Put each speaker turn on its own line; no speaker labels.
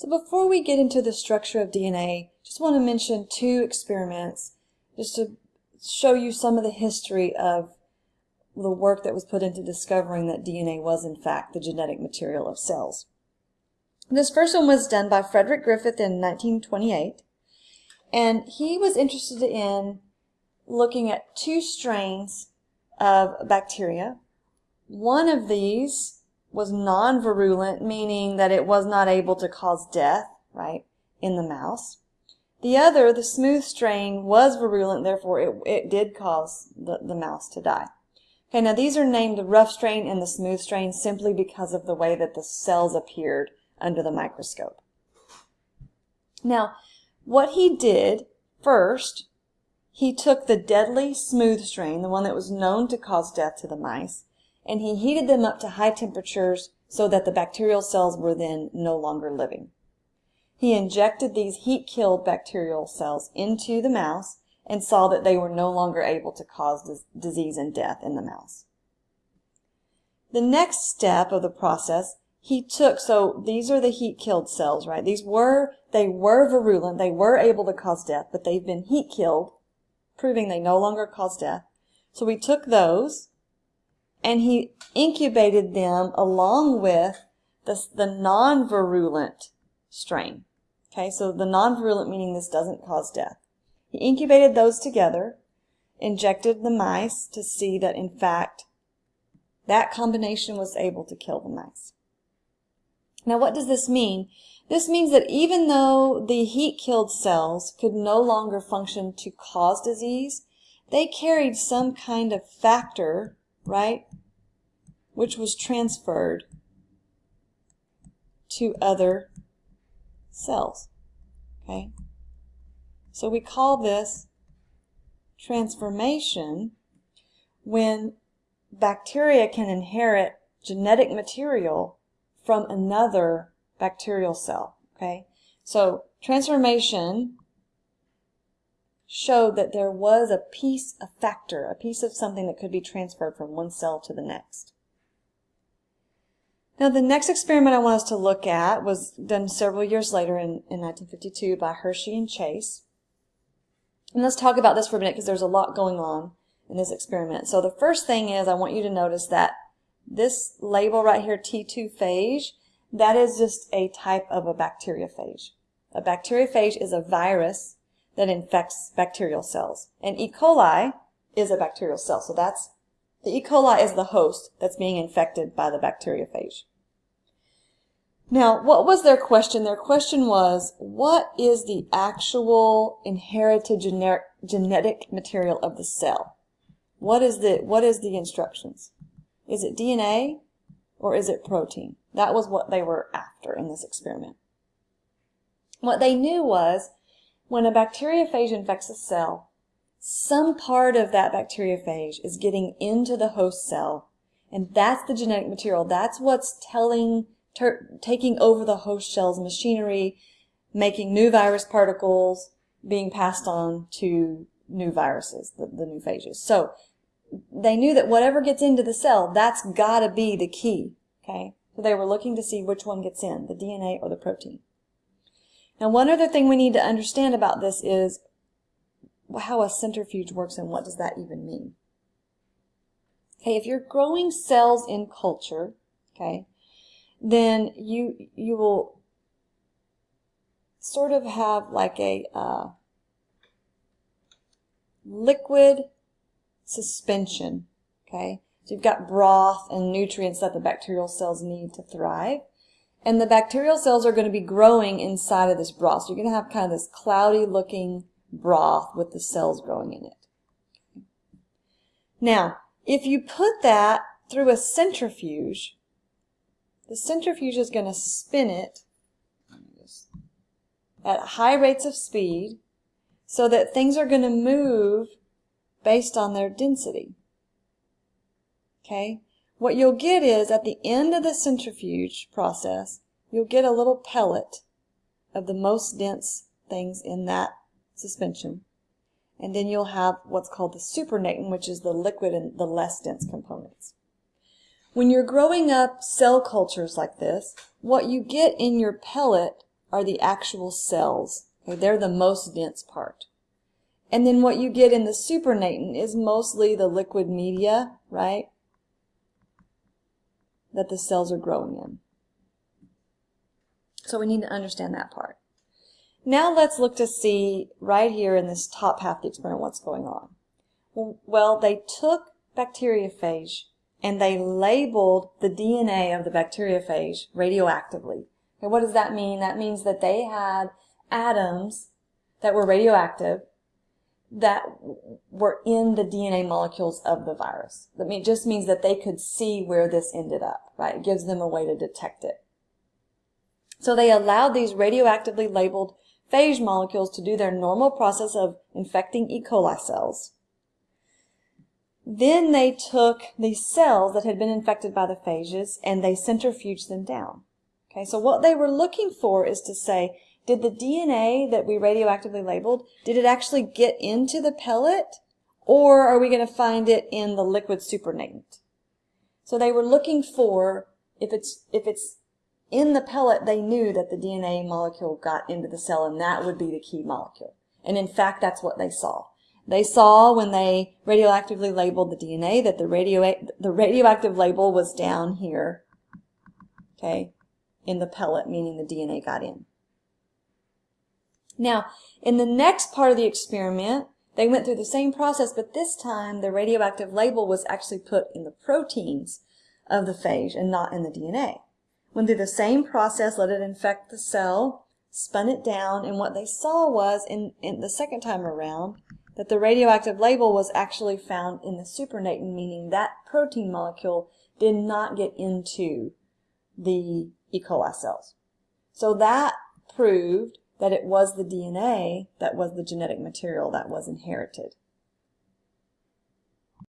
So before we get into the structure of DNA, just want to mention two experiments just to show you some of the history of the work that was put into discovering that DNA was in fact the genetic material of cells. This first one was done by Frederick Griffith in 1928, and he was interested in looking at two strains of bacteria. One of these was non-virulent, meaning that it was not able to cause death, right, in the mouse. The other, the smooth strain, was virulent, therefore it, it did cause the, the mouse to die. Okay, now these are named the rough strain and the smooth strain simply because of the way that the cells appeared under the microscope. Now, what he did first, he took the deadly smooth strain, the one that was known to cause death to the mice, and he heated them up to high temperatures so that the bacterial cells were then no longer living. He injected these heat-killed bacterial cells into the mouse and saw that they were no longer able to cause disease and death in the mouse. The next step of the process, he took, so these are the heat-killed cells, right? These were, they were virulent, they were able to cause death, but they've been heat-killed, proving they no longer cause death. So we took those, and he incubated them along with the, the non-virulent strain. Okay, so the non-virulent meaning this doesn't cause death. He incubated those together, injected the mice to see that in fact that combination was able to kill the mice. Now what does this mean? This means that even though the heat-killed cells could no longer function to cause disease, they carried some kind of factor, right, which was transferred to other cells. Okay? So we call this transformation when bacteria can inherit genetic material from another bacterial cell. Okay? So transformation showed that there was a piece, a factor, a piece of something that could be transferred from one cell to the next. Now the next experiment I want us to look at was done several years later in, in 1952 by Hershey and Chase. And let's talk about this for a minute because there's a lot going on in this experiment. So the first thing is I want you to notice that this label right here, T2 phage, that is just a type of a bacteriophage. A bacteriophage is a virus that infects bacterial cells. And E. coli is a bacterial cell. So that's the E. coli is the host that's being infected by the bacteriophage. Now, what was their question? Their question was, what is the actual inherited generic, genetic material of the cell? What is the, what is the instructions? Is it DNA or is it protein? That was what they were after in this experiment. What they knew was when a bacteriophage infects a cell, some part of that bacteriophage is getting into the host cell, and that's the genetic material. That's what's telling taking over the host cell's machinery, making new virus particles, being passed on to new viruses, the, the new phages. So they knew that whatever gets into the cell, that's got to be the key. Okay, so they were looking to see which one gets in, the DNA or the protein. Now, one other thing we need to understand about this is how a centrifuge works and what does that even mean. Okay, if you're growing cells in culture, okay, then you you will sort of have like a uh, liquid suspension. Okay, so you've got broth and nutrients that the bacterial cells need to thrive. And the bacterial cells are going to be growing inside of this broth. So you're going to have kind of this cloudy looking broth with the cells growing in it. Now, if you put that through a centrifuge, the centrifuge is going to spin it at high rates of speed so that things are going to move based on their density. Okay? What you'll get is at the end of the centrifuge process, you'll get a little pellet of the most dense things in that suspension. And then you'll have what's called the supernatant, which is the liquid and the less dense components. When you're growing up cell cultures like this, what you get in your pellet are the actual cells. Okay, they're the most dense part. And then what you get in the supernatant is mostly the liquid media, right, that the cells are growing in. So we need to understand that part. Now let's look to see right here in this top half of the experiment what's going on. Well, they took bacteriophage and they labeled the DNA of the bacteriophage radioactively. And what does that mean? That means that they had atoms that were radioactive that were in the DNA molecules of the virus. That mean just means that they could see where this ended up, right? It gives them a way to detect it. So they allowed these radioactively labeled phage molecules to do their normal process of infecting E. coli cells. Then they took these cells that had been infected by the phages and they centrifuged them down. Okay, so what they were looking for is to say, did the DNA that we radioactively labeled, did it actually get into the pellet or are we going to find it in the liquid supernatant? So they were looking for, if it's, if it's in the pellet, they knew that the DNA molecule got into the cell and that would be the key molecule. And in fact, that's what they saw. They saw when they radioactively labeled the DNA that the, radio, the radioactive label was down here, okay, in the pellet, meaning the DNA got in. Now, in the next part of the experiment, they went through the same process, but this time the radioactive label was actually put in the proteins of the phage and not in the DNA. Went through the same process, let it infect the cell, spun it down, and what they saw was, in, in the second time around, that the radioactive label was actually found in the supernatant, meaning that protein molecule did not get into the E. coli cells. So that proved that it was the DNA that was the genetic material that was inherited.